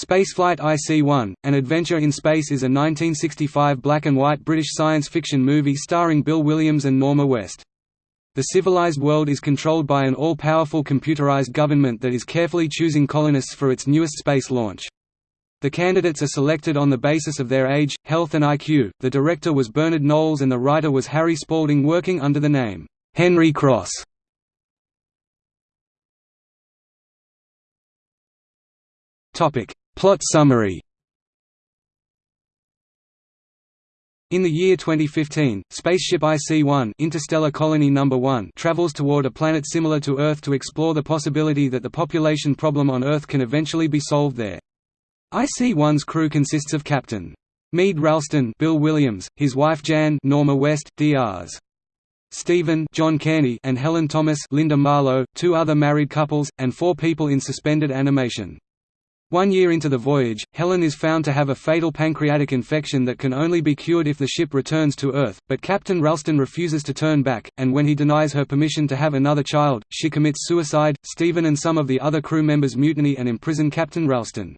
Spaceflight IC-1, An Adventure in Space is a 1965 black-and-white British science fiction movie starring Bill Williams and Norma West. The civilized world is controlled by an all-powerful computerized government that is carefully choosing colonists for its newest space launch. The candidates are selected on the basis of their age, health and IQ. The director was Bernard Knowles and the writer was Harry Spalding working under the name, Henry Cross. Plot summary In the year 2015, spaceship IC-1 Interstellar Colony No. 1 travels toward a planet similar to Earth to explore the possibility that the population problem on Earth can eventually be solved there. IC-1's crew consists of Captain. Meade Ralston Bill Williams, his wife Jan Norma West, Drs. Stephen John Cairney and Helen Thomas Linda Marlowe, two other married couples, and four people in suspended animation. One year into the voyage, Helen is found to have a fatal pancreatic infection that can only be cured if the ship returns to Earth, but Captain Ralston refuses to turn back, and when he denies her permission to have another child, she commits suicide. Stephen and some of the other crew members mutiny and imprison Captain Ralston.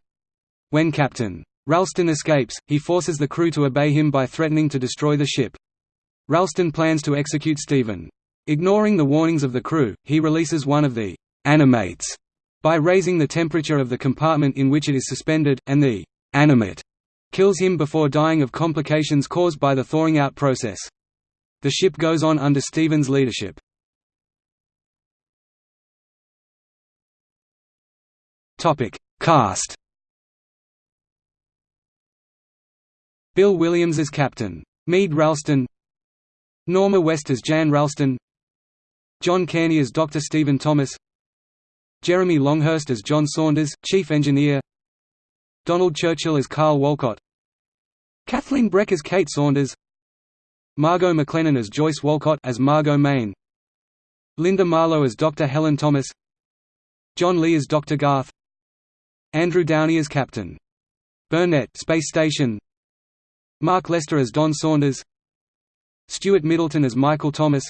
When Captain Ralston escapes, he forces the crew to obey him by threatening to destroy the ship. Ralston plans to execute Stephen. Ignoring the warnings of the crew, he releases one of the animates by raising the temperature of the compartment in which it is suspended, and the animate kills him before dying of complications caused by the thawing out process. The ship goes on under Stephen's leadership. Cast Bill Williams as Captain. Mead Ralston Norma West as Jan Ralston John Cairney as Dr. Stephen Thomas Jeremy Longhurst as John Saunders, Chief Engineer. Donald Churchill as Carl Walcott. Kathleen Breck as Kate Saunders. Margot McLennan as Joyce Walcott as Margot Main. Linda Marlowe as Dr. Helen Thomas. John Lee as Dr. Garth. Andrew Downey as Captain. Burnett Space Station. Mark Lester as Don Saunders. Stuart Middleton as Michael Thomas.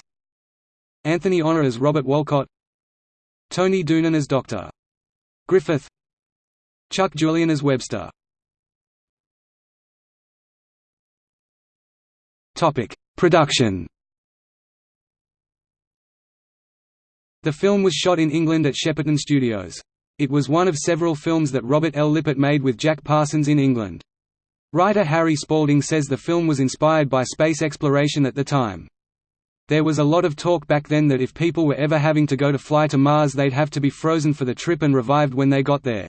Anthony Honor as Robert Walcott Tony Doonan as Dr. Griffith Chuck Julian as Webster Production The film was shot in England at Shepperton Studios. It was one of several films that Robert L. Lippert made with Jack Parsons in England. Writer Harry Spalding says the film was inspired by space exploration at the time. There was a lot of talk back then that if people were ever having to go to fly to Mars they'd have to be frozen for the trip and revived when they got there.